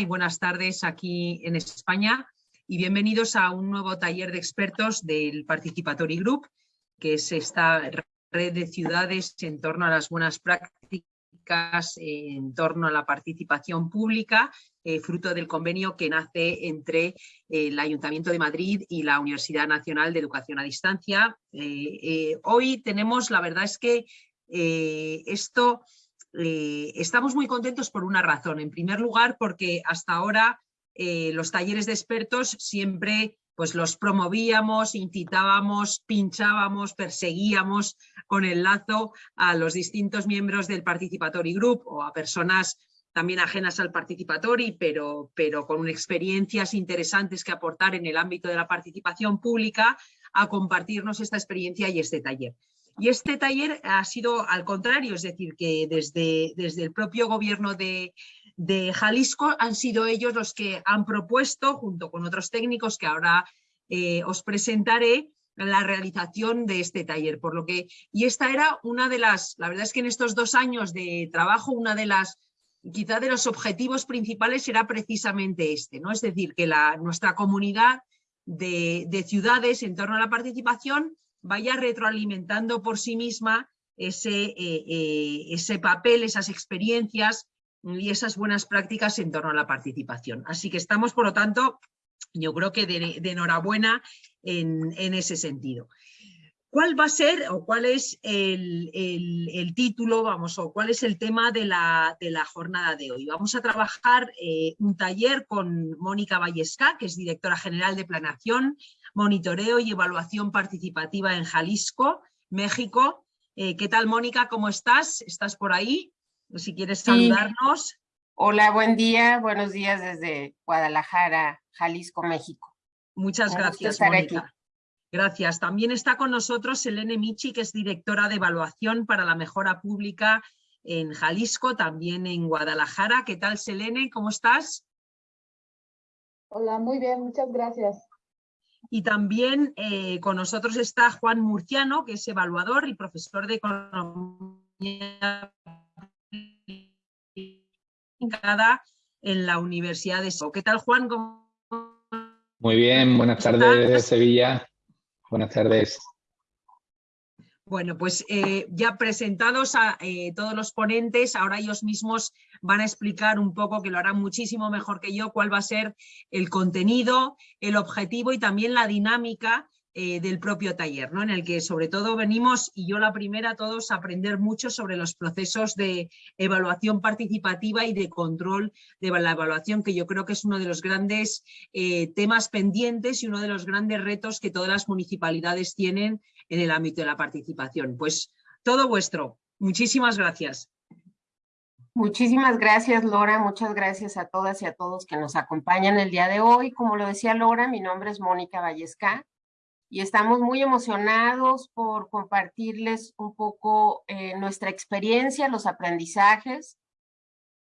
y buenas tardes aquí en España y bienvenidos a un nuevo taller de expertos del Participatory Group, que es esta red de ciudades en torno a las buenas prácticas, en torno a la participación pública, eh, fruto del convenio que nace entre eh, el Ayuntamiento de Madrid y la Universidad Nacional de Educación a Distancia. Eh, hoy tenemos, la verdad es que esto eh, estamos muy contentos por una razón. En primer lugar, porque hasta ahora eh, los talleres de expertos siempre pues los promovíamos, incitábamos, pinchábamos, perseguíamos con el lazo a los distintos miembros del Participatory Group o a personas también ajenas al Participatory, pero, pero con experiencias interesantes que aportar en el ámbito de la participación pública, a compartirnos esta experiencia y este taller. Y este taller ha sido al contrario, es decir, que desde, desde el propio gobierno de, Jalisco han sido ellos los que han propuesto, junto con otros técnicos que ahora eh, os presentaré, la realización de este taller. Por lo que, y esta era una de las, la verdad es que en estos dos años de trabajo, una de las, quizá de los objetivos principales era precisamente este, ¿no? Es decir, que la, nuestra comunidad de, de ciudades en torno a la participación vaya retroalimentando por sí misma ese, eh, eh, ese papel, esas experiencias y esas buenas prácticas en torno a la participación. Así que estamos, por lo tanto, yo creo que de, enhorabuena en, ese sentido. ¿Cuál va a ser o cuál es el, título, vamos, o cuál es el tema de la, de la jornada de hoy? Vamos a trabajar eh, un taller con Mónica Vallesca, que es directora general de Planación, Monitoreo y Evaluación Participativa en Jalisco, México. Eh, ¿Qué tal, Mónica? ¿Cómo estás? ¿Estás por ahí? Si quieres saludarnos. Hola, buen día. Buenos días desde Guadalajara, Jalisco, México. Muchas gracias, Mónica. Gracias. También está con nosotros Elene Michi, que es directora de evaluación para la mejora pública en Jalisco, también en Guadalajara. ¿Qué tal, Selene? ¿Cómo estás? Hola, muy bien, muchas gracias. Y también eh, con nosotros está Juan Murciano, que es evaluador y profesor de Economía en la Universidad de So. ¿Qué tal, Juan? Muy bien, buenas tardes desde Sevilla. Buenas tardes. Bueno, pues eh, ya presentados a eh, todos los ponentes, ahora ellos mismos van a explicar un poco, que lo harán muchísimo mejor que yo, cuál va a ser el contenido, el objetivo y también la dinámica eh, del propio taller, ¿no? en el que sobre todo venimos, y yo la primera, todos a aprender mucho sobre los procesos de evaluación participativa y de control de la evaluación, que yo creo que es uno de los grandes temas pendientes y uno de los grandes retos que todas las municipalidades tienen en el ámbito de la participación. Pues todo vuestro. Muchísimas gracias. Muchísimas gracias, Lora. Muchas gracias a todas y a todos que nos acompañan el día de hoy. Como lo decía Lora, mi nombre es Mónica Vallesca y estamos muy emocionados por compartirles un poco eh, nuestra experiencia, los aprendizajes,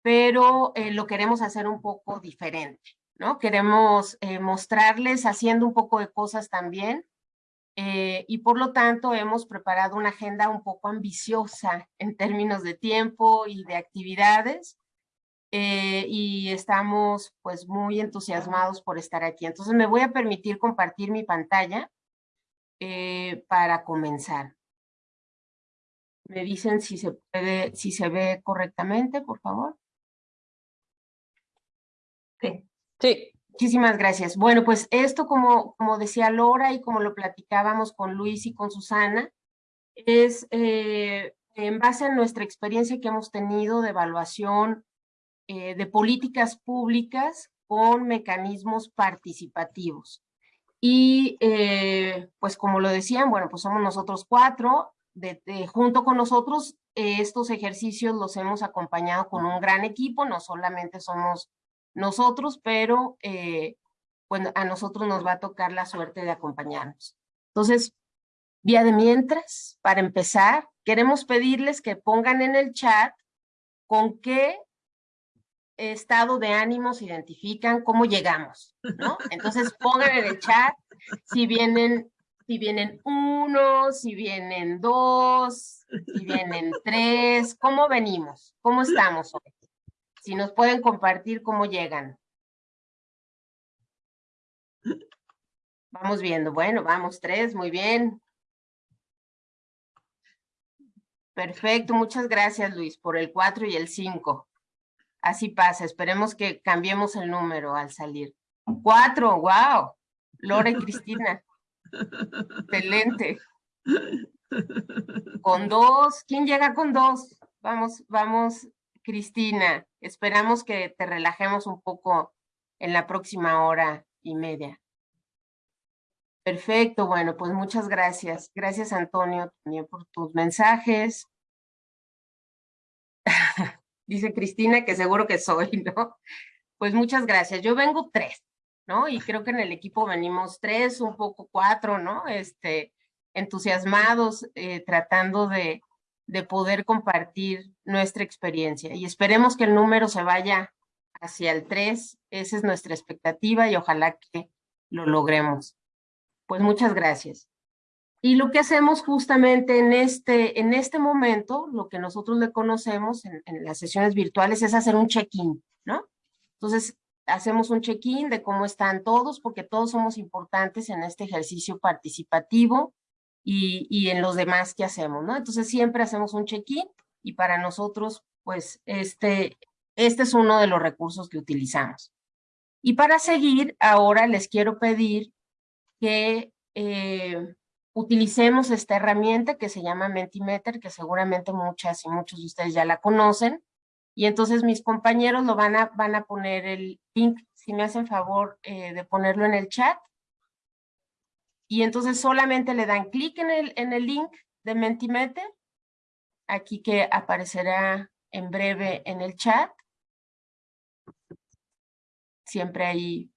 pero eh, lo queremos hacer un poco diferente, ¿no? Queremos eh, mostrarles haciendo un poco de cosas también y por lo tanto hemos preparado una agenda un poco ambiciosa en términos de tiempo y de actividades y estamos pues muy entusiasmados por estar aquí. Entonces me voy a permitir compartir mi pantalla eh, para comenzar. Me dicen si se puede, si se ve correctamente, por favor. Sí. Sí. Muchísimas gracias. Bueno, pues esto, como, como decía Laura y como lo platicábamos con Luis y con Susana, es eh, en base a nuestra experiencia que hemos tenido de evaluación eh, de políticas públicas con mecanismos participativos. Y eh, pues como lo decían, bueno, pues somos nosotros cuatro, de, junto con nosotros eh, estos ejercicios los hemos acompañado con un gran equipo, no solamente somos nosotros, pero eh, bueno, a nosotros nos va a tocar la suerte de acompañarnos. Entonces, vía de mientras, para empezar, queremos pedirles que pongan en el chat con qué estado de ánimo se identifican, cómo llegamos, ¿no? Entonces pongan en el chat si vienen, si vienen uno, si vienen dos, si vienen tres, cómo venimos, cómo estamos hoy. Si nos pueden compartir cómo llegan. Vamos viendo. Bueno, vamos tres. Muy bien. Perfecto. Muchas gracias, Luis, por el 4 y el 5. Así pasa. Esperemos que cambiemos el número al salir. Cuatro. Wow. Lore y Cristina. Excelente. Con dos. ¿Quién llega con dos? Vamos, vamos Cristina. Esperamos que te relajemos un poco en la próxima hora y media. Perfecto, bueno, pues muchas gracias. Gracias, Antonio, también por tus mensajes. Dice Cristina que seguro que soy, ¿no? Pues muchas gracias. Yo vengo tres, ¿no? Y creo que en el equipo venimos tres, un poco cuatro, ¿no? Este, entusiasmados, eh, tratando de, de poder compartir nuestra experiencia. Y esperemos que el número se vaya hacia el tres. Esa es nuestra expectativa y ojalá que lo logremos. Pues muchas gracias. Y lo que hacemos justamente en este, en este momento, lo que nosotros le conocemos en, las sesiones virtuales es hacer un check-in, ¿no? Entonces, hacemos un check-in de cómo están todos, porque todos somos importantes en este ejercicio participativo y, en los demás que hacemos, ¿no? Entonces, siempre hacemos un check-in y para nosotros, pues, este, este es uno de los recursos que utilizamos. Y para seguir, ahora les quiero pedir que eh, utilicemos esta herramienta que se llama Mentimeter, que seguramente muchas y muchos de ustedes ya la conocen. Y entonces mis compañeros lo van a, van a poner el link, si me hacen favor eh, de ponerlo en el chat. Y entonces solamente le dan clic en el, en el link de Mentimeter, aquí que aparecerá en breve en el chat. Siempre hay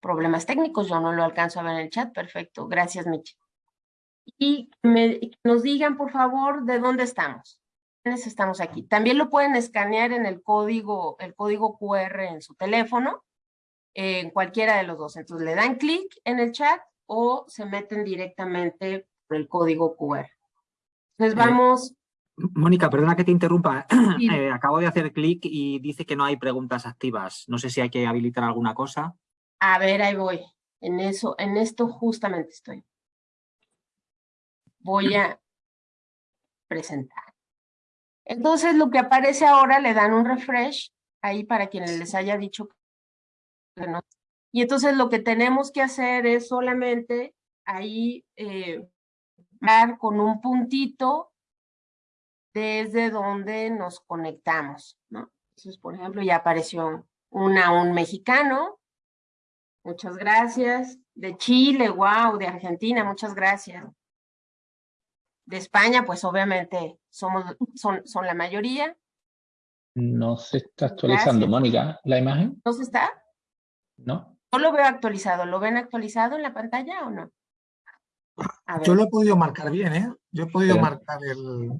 problemas técnicos, yo no lo alcanzo a ver en el chat, perfecto, gracias Michi. Y nos digan por favor de dónde estamos, quiénes estamos aquí. También lo pueden escanear en el código, el código QR en su teléfono, en cualquiera de los dos. Entonces le dan clic en el chat o se meten directamente por el código QR. Entonces eh, vamos... Mónica, perdona que te interrumpa. Eh, acabo de hacer clic y dice que no hay preguntas activas. No sé si hay que habilitar alguna cosa. A ver, ahí voy. En eso, en esto justamente estoy. Voy a presentar. Entonces, lo que aparece ahora, le dan un refresh, ahí para quienes les haya dicho que no. Y entonces lo que tenemos que hacer es solamente ahí eh, dar con un puntito desde donde nos conectamos, ¿no? Entonces, por ejemplo, ya apareció una, un mexicano, Muchas gracias. De Chile, wow, de Argentina, muchas gracias. De España, pues obviamente somos, son, son la mayoría. No se está actualizando, Mónica, la imagen. ¿No se está? No. No lo veo actualizado. ¿Lo ven actualizado en la pantalla o no? Yo lo he podido marcar bien, ¿eh? Yo he podido marcar el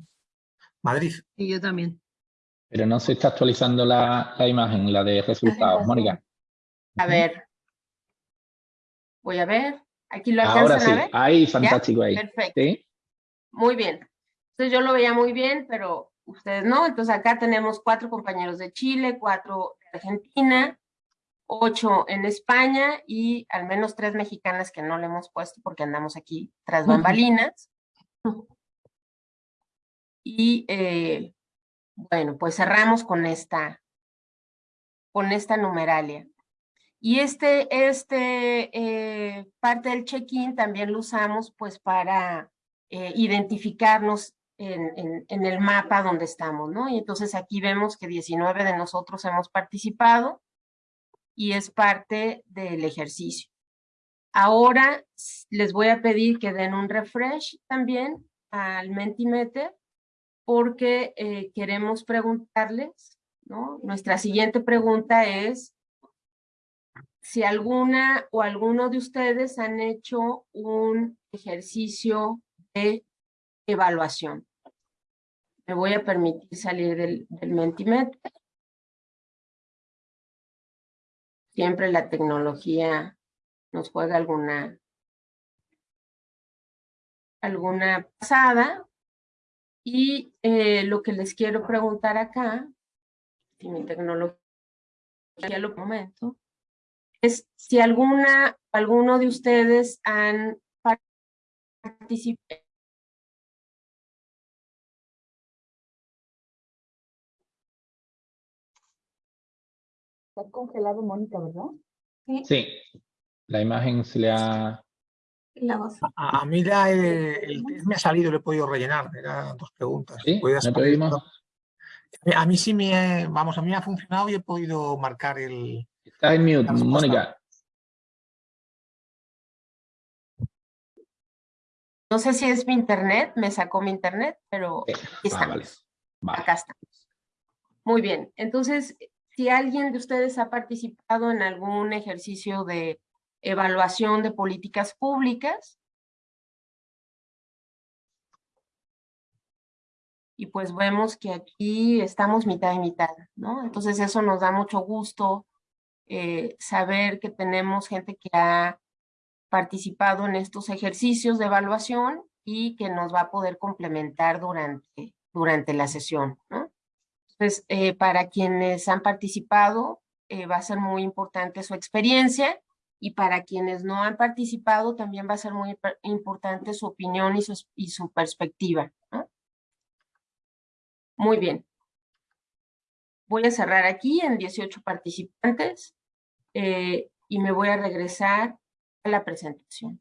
Madrid. Y yo también. Pero no se está actualizando la, la imagen, la de resultados, Mónica. A ver, Voy a ver. Aquí lo alcanzan Ahora sí, a ver. ahí, fantástico ahí. Perfecto. Muy bien. Entonces yo lo veía muy bien, pero ustedes no. Entonces acá tenemos cuatro compañeros de Chile, cuatro de Argentina, ocho en España y al menos tres mexicanas que no le hemos puesto porque andamos aquí tras bambalinas. Y eh, bueno, pues cerramos con esta, con esta numeralia. Y este, este eh, parte del check-in también lo usamos pues para eh, identificarnos en, en, el mapa donde estamos, ¿no? Y entonces aquí vemos que 19 de nosotros hemos participado y es parte del ejercicio. Ahora les voy a pedir que den un refresh también al Mentimeter porque eh, queremos preguntarles, ¿no? Nuestra siguiente pregunta es si alguna o alguno de ustedes han hecho un ejercicio de evaluación. Me voy a permitir salir del, del Mentimeter. Siempre la tecnología nos juega alguna, alguna pasada. Y eh, lo que les quiero preguntar acá, si mi tecnología lo momento, es si alguna, alguno de ustedes han participado Está congelado Mónica, ¿verdad? Sí, la imagen se le ha... La voz. A, a mí ya el, el test me ha salido, lo he podido rellenar, eran dos preguntas. ¿Sí? Puedes ¿No te poner- oímos? A mí sí me, vamos, a mí me ha funcionado y he podido marcar el... Está en mute, La. Mónica. No sé si es mi internet, me sacó mi internet, pero Sí. aquí Ah. Vale. Acá estamos. Muy bien. Entonces, si alguien de ustedes ha participado en algún ejercicio de evaluación de políticas públicas, y pues vemos que aquí estamos mitad y mitad, ¿no? Entonces eso nos da mucho gusto eh, saber que tenemos gente que ha participado en estos ejercicios de evaluación y que nos va a poder complementar durante, durante la sesión, ¿no? Eh, para quienes han participado, eh, va a ser muy importante su experiencia y para quienes no han participado, también va a ser muy importante su opinión y su, perspectiva. Muy bien. Voy a cerrar aquí en 18 participantes eh, y me voy a regresar a la presentación.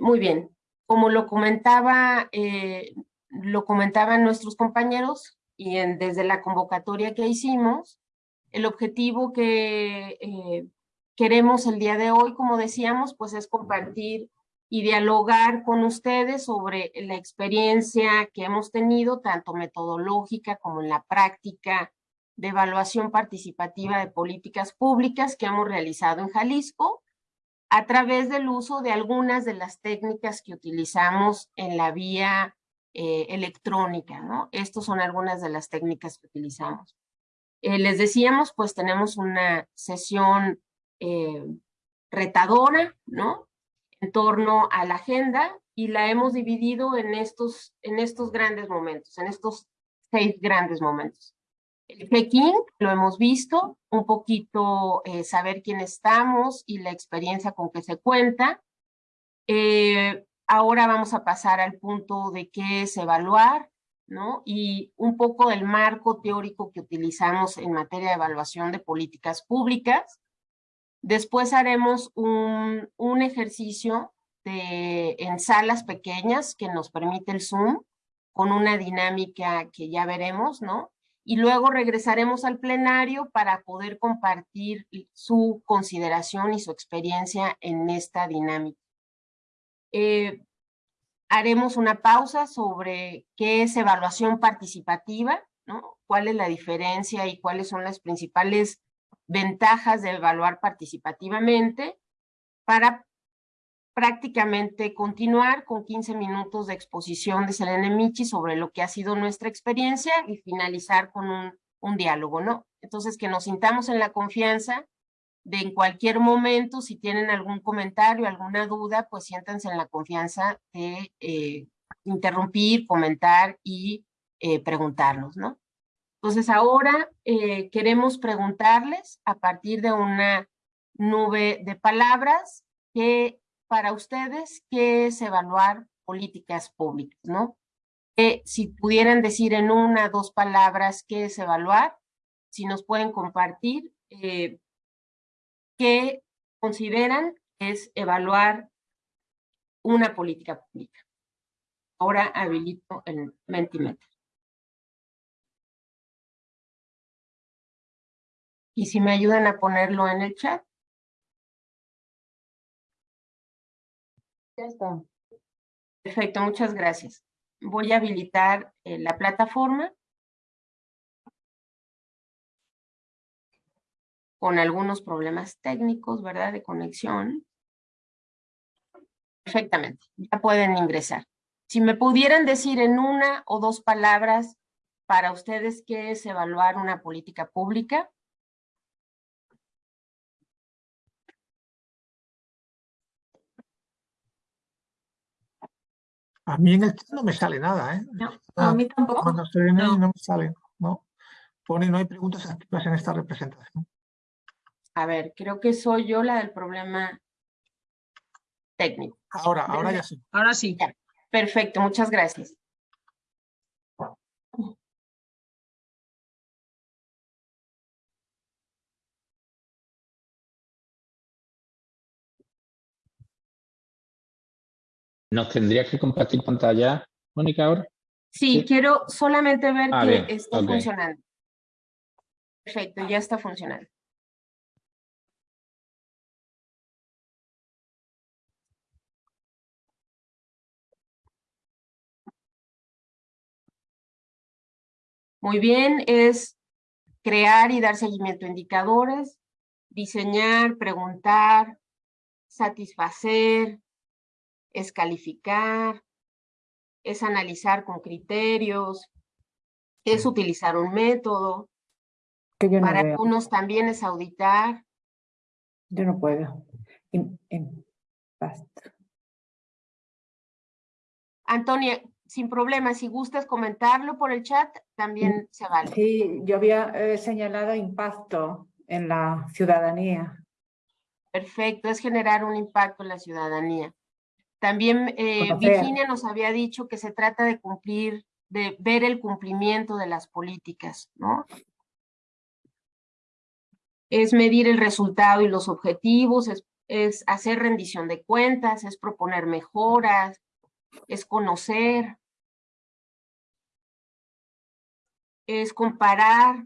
Muy bien. Como lo comentaba, eh, lo comentaban nuestros compañeros y desde la convocatoria que hicimos, el objetivo que eh, queremos el día de hoy, como decíamos, pues es compartir y dialogar con ustedes sobre la experiencia que hemos tenido, tanto metodológica como en la práctica de evaluación participativa de políticas públicas que hemos realizado en Jalisco a través del uso de algunas de las técnicas que utilizamos en la vía eh, electrónica, ¿no? Estas son algunas de las técnicas que utilizamos. Eh, les decíamos, pues tenemos una sesión eh, retadora, ¿no? En torno a la agenda y la hemos dividido en estos, en estos grandes momentos, en estos seis grandes momentos. El lo hemos visto, un poquito eh, saber quién estamos y la experiencia con que se cuenta. Eh, ahora vamos a pasar al punto de qué es evaluar, ¿no? Y un poco del marco teórico que utilizamos en materia de evaluación de políticas públicas. Después haremos un, un ejercicio en salas pequeñas que nos permite el Zoom, con una dinámica que ya veremos, ¿no? Y luego regresaremos al plenario para poder compartir su consideración y su experiencia en esta dinámica. Eh, haremos una pausa sobre qué es evaluación participativa, ¿no? cuál es la diferencia y cuáles son las principales ventajas de evaluar participativamente para prácticamente continuar con 15 minutos de exposición de Selene Michi sobre lo que ha sido nuestra experiencia y finalizar con un, un diálogo, ¿no? Entonces, que nos sintamos en la confianza de en cualquier momento, si tienen algún comentario, alguna duda, pues siéntanse en la confianza de eh, interrumpir, comentar y eh, preguntarnos, ¿no? Entonces, ahora eh, queremos preguntarles a partir de una nube de palabras que para ustedes qué es evaluar políticas públicas, ¿no? Eh, si pudieran decir en una, dos palabras qué es evaluar, si nos pueden compartir eh, qué consideran es evaluar una política pública. Ahora habilito el Mentimeter. Y si me ayudan a ponerlo en el chat. Ya está. Perfecto, muchas gracias. Voy a habilitar eh, la plataforma con algunos problemas técnicos, ¿verdad? De conexión. Perfectamente, ya pueden ingresar. Si me pudieran decir en una o dos palabras para ustedes qué es evaluar una política pública. A mí en el chat no me sale nada, ¿eh? No, Ah, a mí tampoco. Cuando estoy en él No. no me sale, ¿no? pone no hay preguntas activas en esta representación. A ver, creo que soy yo la del problema técnico. Ahora, ahora ya sí. Ahora sí. Perfecto, muchas gracias. ¿Nos tendría que compartir pantalla, Mónica, ahora? Sí, quiero solamente ver ah, que está funcionando. Perfecto, ya está funcionando. Muy bien, es crear y dar seguimiento a indicadores, diseñar, preguntar, satisfacer, es calificar, es analizar con criterios, es utilizar un método. Para algunos también es auditar. Yo no puedo. Antonia, sin problema, si gustas comentarlo por el chat, también se vale. Sí, yo había eh, señalado impacto en la ciudadanía. Perfecto, es generar un impacto en la ciudadanía. También eh, Virginia nos había dicho que se trata de cumplir, de ver el cumplimiento de las políticas, ¿no? Es medir el resultado y los objetivos, es, es hacer rendición de cuentas, es proponer mejoras, es conocer, es comparar,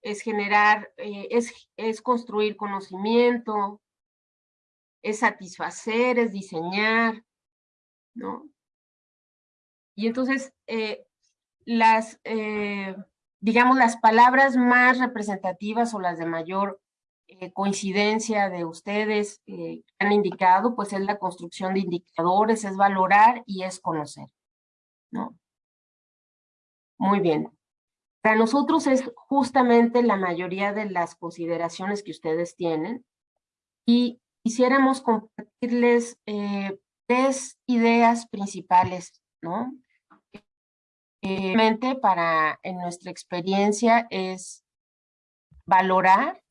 es generar, eh, es, es construir conocimiento, es satisfacer, es diseñar, ¿no? Y entonces, eh, las, eh, digamos, las palabras más representativas o las de mayor eh, coincidencia de ustedes han indicado, pues es la construcción de indicadores, es valorar y es conocer, ¿no? Muy bien. Para nosotros es justamente la mayoría de las consideraciones que ustedes tienen y quisiéramos compartirles eh, tres ideas principales, ¿no? Eh, para, en nuestra experiencia, es valorar.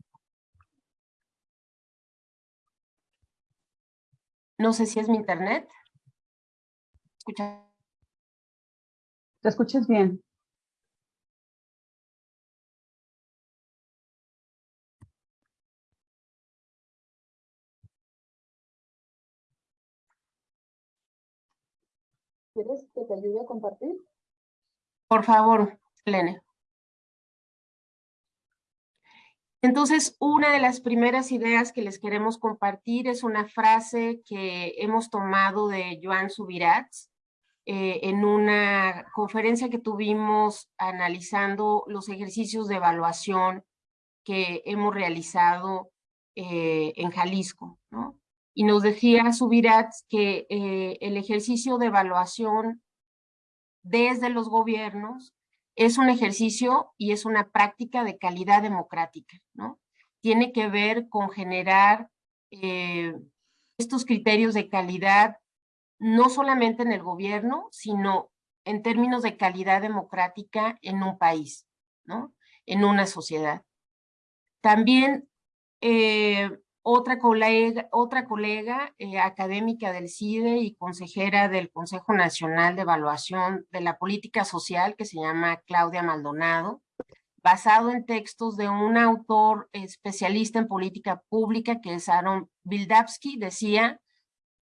No sé si es mi internet. ¿Escucha? ¿Te escuchas bien? ¿Quieres que te ayude a compartir? Por favor, Lene. Entonces, una de las primeras ideas que les queremos compartir es una frase que hemos tomado de Joan Subirats eh, en una conferencia que tuvimos analizando los ejercicios de evaluación que hemos realizado eh, en Jalisco. ¿no? Y nos decía Subirats que eh, el ejercicio de evaluación desde los gobiernos es un ejercicio y es una práctica de calidad democrática, ¿no? Tiene que ver con generar eh, estos criterios de calidad no solamente en el gobierno, sino en términos de calidad democrática en un país, ¿no? En una sociedad. También eh, otra colega, otra colega eh, académica del CIDE y consejera del Consejo Nacional de Evaluación de la Política Social, que se llama Claudia Maldonado, basado en textos de un autor especialista en política pública, que es Aaron Bildavsky, decía,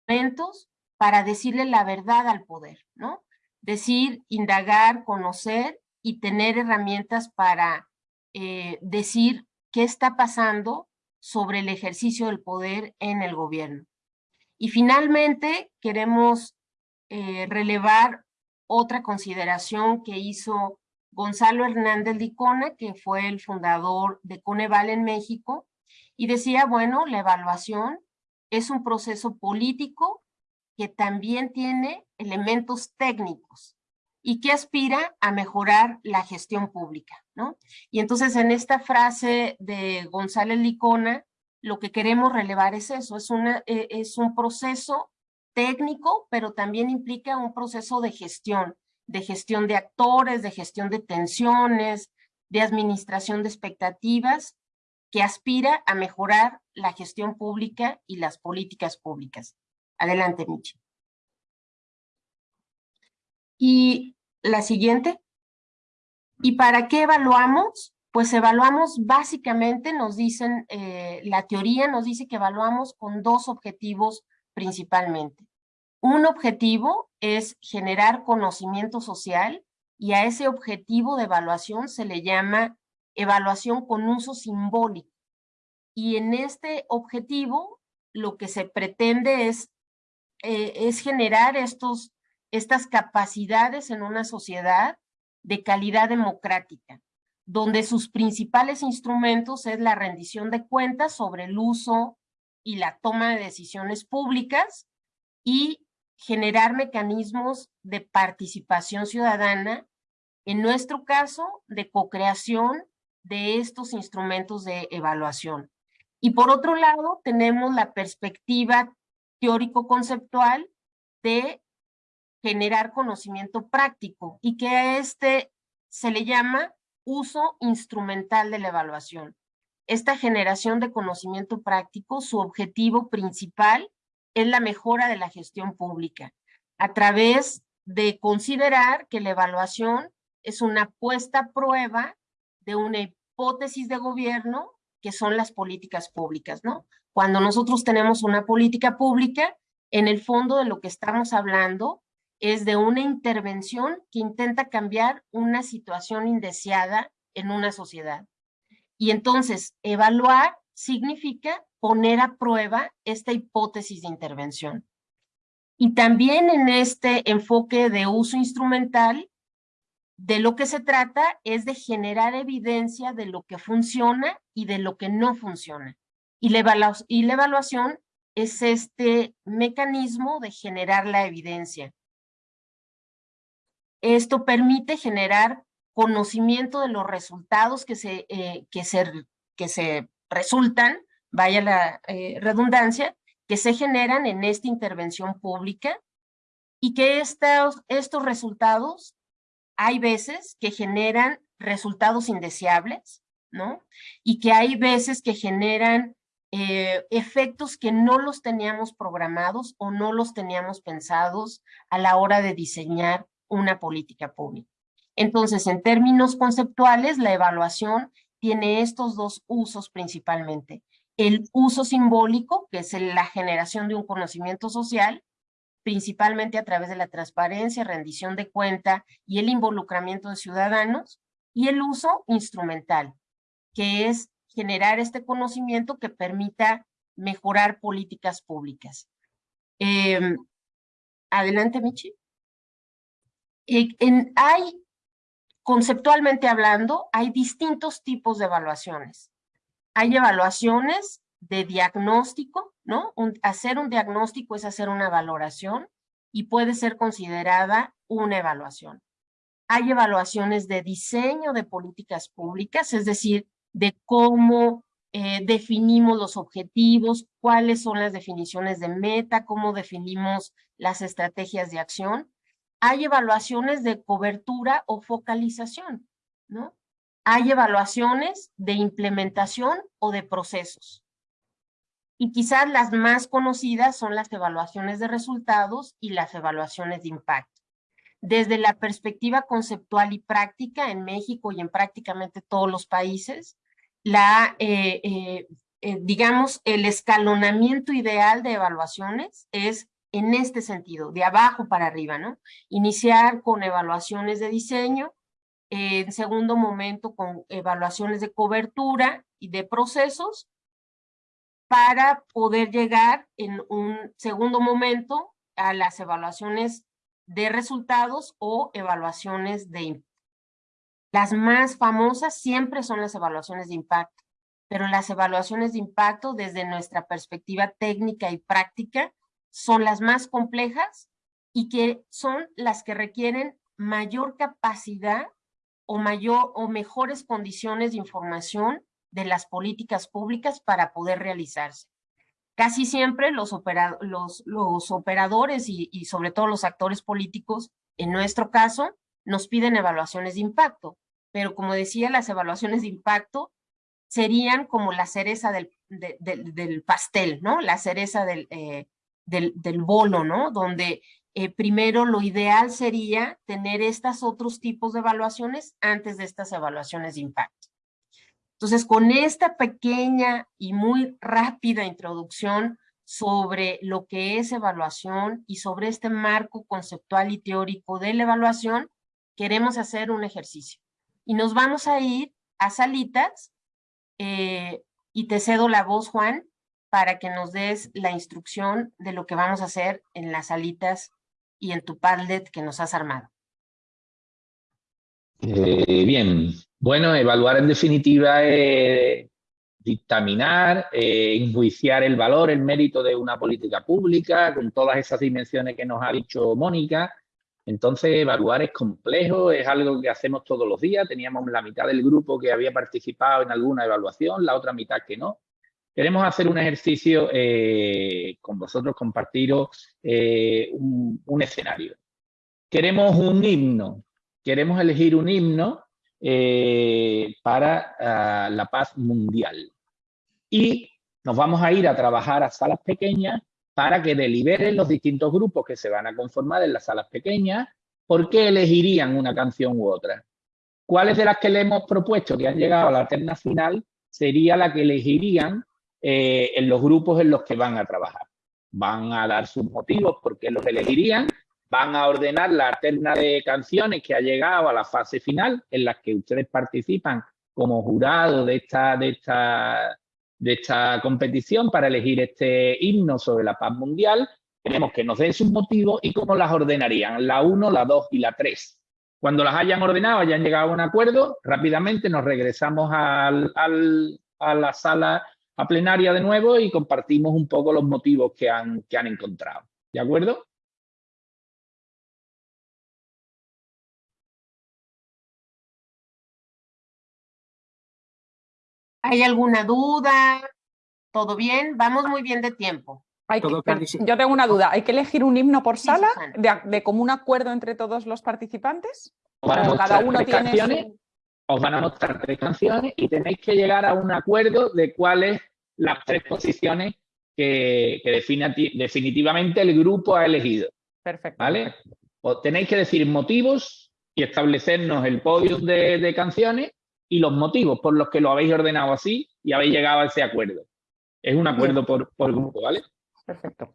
momentos para decirle la verdad al poder, ¿no? Decir, indagar, conocer y tener herramientas para eh, decir qué está pasando sobre el ejercicio del poder en el gobierno. Y finalmente queremos eh, relevar otra consideración que hizo Gonzalo Hernández Licona, que fue el fundador de Coneval en México, y decía, bueno, la evaluación es un proceso político que también tiene elementos técnicos y que aspira a mejorar la gestión pública, ¿no? Y entonces en esta frase de González Licona, lo que queremos relevar es eso, es, eh, es un proceso técnico, pero también implica un proceso de gestión, de gestión de actores, de gestión de tensiones, de administración de expectativas que aspira a mejorar la gestión pública y las políticas públicas. Adelante, Michi. Y la siguiente. ¿Y para qué evaluamos? Pues evaluamos básicamente, nos dicen, eh, la teoría nos dice que evaluamos con dos objetivos principalmente. Un objetivo es generar conocimiento social y a ese objetivo de evaluación se le llama evaluación con uso simbólico. Y en este objetivo lo que se pretende es, eh, es generar estos, estas capacidades en una sociedad de calidad democrática, donde sus principales instrumentos es la rendición de cuentas sobre el uso y la toma de decisiones públicas y generar mecanismos de participación ciudadana, en nuestro caso, de co-creación de estos instrumentos de evaluación. Y por otro lado, tenemos la perspectiva teórico-conceptual de generar conocimiento práctico y que a este se le llama uso instrumental de la evaluación. Esta generación de conocimiento práctico, su objetivo principal es la mejora de la gestión pública a través de considerar que la evaluación es una puesta a prueba de una hipótesis de gobierno que son las políticas públicas, ¿no? Cuando nosotros tenemos una política pública, en el fondo de lo que estamos hablando es de una intervención que intenta cambiar una situación indeseada en una sociedad. Y entonces, evaluar significa poner a prueba esta hipótesis de intervención. Y también en este enfoque de uso instrumental, de lo que se trata es de generar evidencia de lo que funciona y de lo que no funciona. Y la, evaluación es este mecanismo de generar la evidencia. Esto permite generar conocimiento de los resultados que se, eh, que se, que se resultan, vaya la eh, redundancia, que se generan en esta intervención pública y que estos, resultados hay veces que generan resultados indeseables, ¿no? Y que hay veces que generan eh, efectos que no los teníamos programados o no los teníamos pensados a la hora de diseñar una política pública. Entonces, en términos conceptuales, la evaluación tiene estos dos usos principalmente. El uso simbólico, que es la generación de un conocimiento social, principalmente a través de la transparencia, rendición de cuenta y el involucramiento de ciudadanos, y el uso instrumental, que es generar este conocimiento que permita mejorar políticas públicas. Em, adelante, Michi hay, conceptualmente hablando, hay distintos tipos de evaluaciones. Hay evaluaciones de diagnóstico, ¿no? hacer un diagnóstico es hacer una valoración y puede ser considerada una evaluación. Hay evaluaciones de diseño de políticas públicas, es decir, de cómo eh, definimos los objetivos, cuáles son las definiciones de meta, cómo definimos las estrategias de acción hay evaluaciones de cobertura o focalización, ¿no? Hay evaluaciones de implementación o de procesos. Y quizás las más conocidas son las evaluaciones de resultados y las evaluaciones de impacto. Desde la perspectiva conceptual y práctica en México y en prácticamente todos los países, la, eh, eh, eh, digamos, el escalonamiento ideal de evaluaciones es en este sentido, de abajo para arriba, ¿no? Iniciar con evaluaciones de diseño, en segundo momento con evaluaciones de cobertura y de procesos, para poder llegar en un segundo momento a las evaluaciones de resultados o evaluaciones de impacto. Las más famosas siempre son las evaluaciones de impacto, pero las evaluaciones de impacto desde nuestra perspectiva técnica y práctica son las más complejas y que son las que requieren mayor capacidad o, mayor, o mejores condiciones de información de las políticas públicas para poder realizarse. Casi siempre los, los, operadores y, y sobre todo los actores políticos, en nuestro caso, nos piden evaluaciones de impacto, pero como decía, las evaluaciones de impacto serían como la cereza del, del pastel, ¿no? La cereza del, eh, del, del, bolo, ¿no? Donde eh, primero lo ideal sería tener estos otros tipos de evaluaciones antes de estas evaluaciones de impacto. Entonces, con esta pequeña y muy rápida introducción sobre lo que es evaluación y sobre este marco conceptual y teórico de la evaluación, queremos hacer un ejercicio. Y nos vamos a ir a salitas eh, y te cedo la voz, Juan, para que nos des la instrucción de lo que vamos a hacer en las salitas y en tu Padlet que nos has armado. Eh, bien, bueno, evaluar en definitiva es dictaminar, eh, enjuiciar el valor, el mérito de una política pública, con todas esas dimensiones que nos ha dicho Mónica. Entonces, evaluar es complejo, es algo que hacemos todos los días. Teníamos la mitad del grupo que había participado en alguna evaluación, la otra mitad que no. Queremos hacer un ejercicio eh, con vosotros, compartiros eh, un, escenario. Queremos un himno, queremos elegir un himno eh, para ah, la paz mundial. Y nos vamos a ir a trabajar a salas pequeñas para que deliberen los distintos grupos que se van a conformar en las salas pequeñas por qué elegirían una canción u otra. ¿Cuáles de las que le hemos propuesto que han llegado a la terna final sería la que elegirían eh, en los grupos en los que van a trabajar. Van a dar sus motivos por qué los elegirían, van a ordenar la terna de canciones que ha llegado a la fase final en las que ustedes participan como jurado de esta, de esta, de esta competición para elegir este himno sobre la paz mundial. Queremos que nos den sus motivos y cómo las ordenarían, la 1, la 2 y la 3. Cuando las hayan ordenado, hayan llegado a un acuerdo, rápidamente nos regresamos al, al, a la sala a plenaria de nuevo y compartimos un poco los motivos que han, que han encontrado. ¿De acuerdo? ¿Hay alguna duda? ¿Todo bien? Vamos muy bien de tiempo. yo tengo una duda. ¿Hay que elegir un himno por sala de, de, común acuerdo entre todos los participantes? ¿O cada uno tiene os van a mostrar tres canciones y tenéis que llegar a un acuerdo de cuáles las tres posiciones que, definitivamente el grupo ha elegido. Perfecto. ¿Vale? Tenéis que decir motivos y establecernos el podio de, canciones y los motivos por los que lo habéis ordenado así y habéis llegado a ese acuerdo. Es un acuerdo por, por grupo, ¿vale? Perfecto.